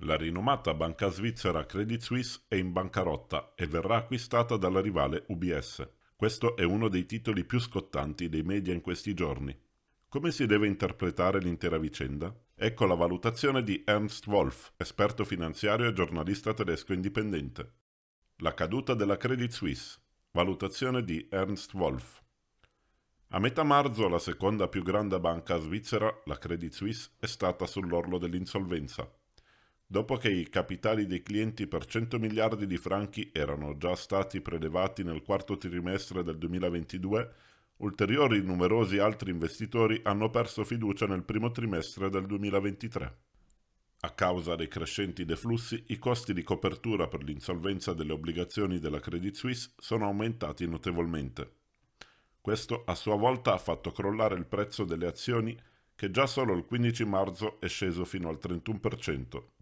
La rinomata banca svizzera Credit Suisse è in bancarotta e verrà acquistata dalla rivale UBS. Questo è uno dei titoli più scottanti dei media in questi giorni. Come si deve interpretare l'intera vicenda? Ecco la valutazione di Ernst Wolf, esperto finanziario e giornalista tedesco indipendente. La caduta della Credit Suisse. Valutazione di Ernst Wolf. A metà marzo la seconda più grande banca svizzera, la Credit Suisse, è stata sull'orlo dell'insolvenza. Dopo che i capitali dei clienti per 100 miliardi di franchi erano già stati prelevati nel quarto trimestre del 2022, ulteriori numerosi altri investitori hanno perso fiducia nel primo trimestre del 2023. A causa dei crescenti deflussi, i costi di copertura per l'insolvenza delle obbligazioni della Credit Suisse sono aumentati notevolmente. Questo a sua volta ha fatto crollare il prezzo delle azioni che già solo il 15 marzo è sceso fino al 31%.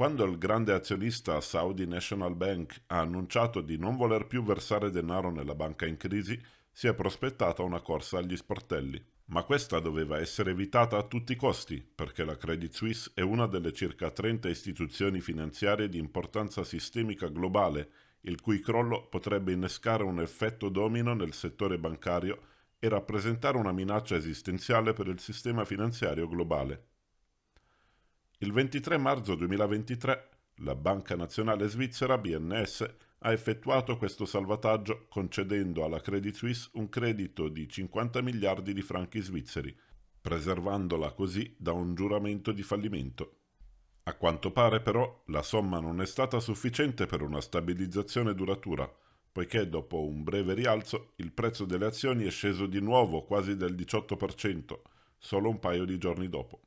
Quando il grande azionista Saudi National Bank ha annunciato di non voler più versare denaro nella banca in crisi, si è prospettata una corsa agli sportelli. Ma questa doveva essere evitata a tutti i costi, perché la Credit Suisse è una delle circa 30 istituzioni finanziarie di importanza sistemica globale il cui crollo potrebbe innescare un effetto domino nel settore bancario e rappresentare una minaccia esistenziale per il sistema finanziario globale. Il 23 marzo 2023 la Banca Nazionale Svizzera BNS ha effettuato questo salvataggio concedendo alla Credit Suisse un credito di 50 miliardi di franchi svizzeri, preservandola così da un giuramento di fallimento. A quanto pare però la somma non è stata sufficiente per una stabilizzazione duratura, poiché dopo un breve rialzo il prezzo delle azioni è sceso di nuovo quasi del 18%, solo un paio di giorni dopo.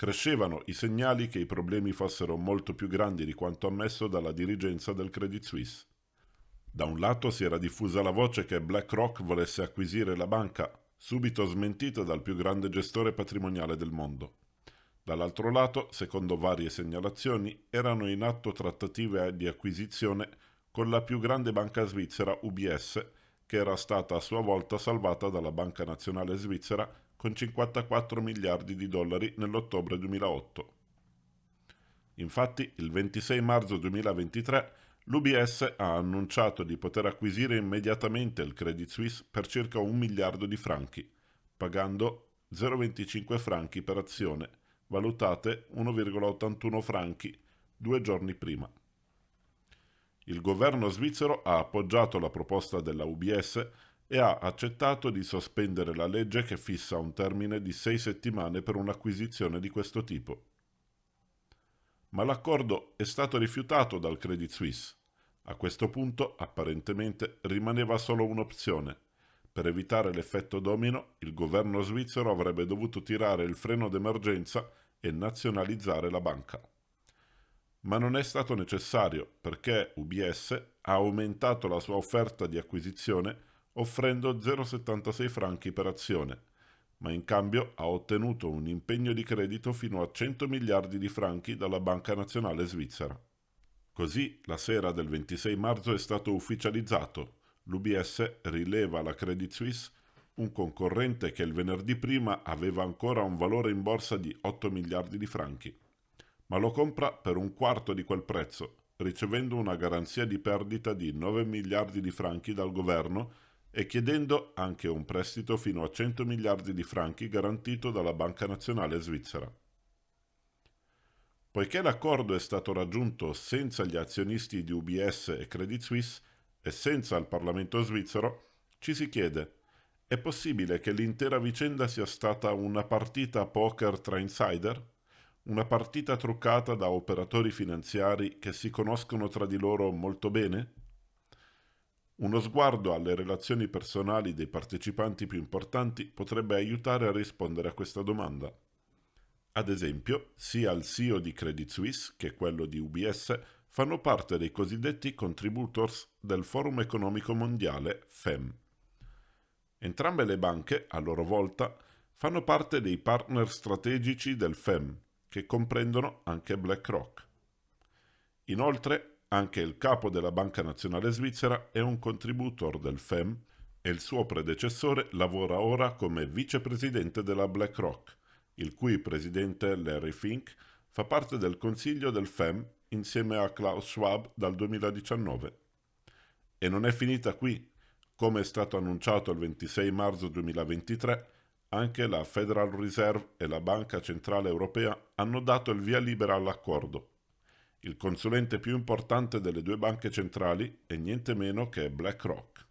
Crescevano i segnali che i problemi fossero molto più grandi di quanto ammesso dalla dirigenza del Credit Suisse. Da un lato si era diffusa la voce che BlackRock volesse acquisire la banca, subito smentita dal più grande gestore patrimoniale del mondo. Dall'altro lato, secondo varie segnalazioni, erano in atto trattative di acquisizione con la più grande banca svizzera UBS, che era stata a sua volta salvata dalla Banca Nazionale Svizzera con 54 miliardi di dollari nell'ottobre 2008. Infatti, il 26 marzo 2023 l'UBS ha annunciato di poter acquisire immediatamente il Credit Suisse per circa un miliardo di franchi, pagando 0,25 franchi per azione valutate 1,81 franchi due giorni prima. Il governo svizzero ha appoggiato la proposta della UBS e ha accettato di sospendere la legge che fissa un termine di sei settimane per un'acquisizione di questo tipo. Ma l'accordo è stato rifiutato dal Credit Suisse. A questo punto, apparentemente, rimaneva solo un'opzione – per evitare l'effetto domino, il governo svizzero avrebbe dovuto tirare il freno d'emergenza e nazionalizzare la banca. Ma non è stato necessario perché UBS ha aumentato la sua offerta di acquisizione offrendo 0,76 franchi per azione, ma in cambio ha ottenuto un impegno di credito fino a 100 miliardi di franchi dalla Banca Nazionale Svizzera. Così, la sera del 26 marzo è stato ufficializzato l'UBS rileva alla Credit Suisse un concorrente che il venerdì prima aveva ancora un valore in borsa di 8 miliardi di franchi, ma lo compra per un quarto di quel prezzo, ricevendo una garanzia di perdita di 9 miliardi di franchi dal governo e chiedendo anche un prestito fino a 100 miliardi di franchi garantito dalla Banca Nazionale Svizzera. Poiché l'accordo è stato raggiunto senza gli azionisti di UBS e Credit Suisse, e senza il Parlamento svizzero, ci si chiede è possibile che l'intera vicenda sia stata una partita poker tra insider? Una partita truccata da operatori finanziari che si conoscono tra di loro molto bene? Uno sguardo alle relazioni personali dei partecipanti più importanti potrebbe aiutare a rispondere a questa domanda. Ad esempio, sia il CEO di Credit Suisse che quello di UBS fanno parte dei cosiddetti contributors del Forum economico mondiale FEM. Entrambe le banche, a loro volta, fanno parte dei partner strategici del FEM, che comprendono anche BlackRock. Inoltre, anche il capo della Banca Nazionale Svizzera è un contributor del FEM e il suo predecessore lavora ora come vicepresidente della BlackRock, il cui presidente Larry Fink fa parte del consiglio del FEM insieme a Klaus Schwab dal 2019. E non è finita qui. Come è stato annunciato il 26 marzo 2023, anche la Federal Reserve e la Banca Centrale Europea hanno dato il via libera all'accordo. Il consulente più importante delle due banche centrali è niente meno che BlackRock.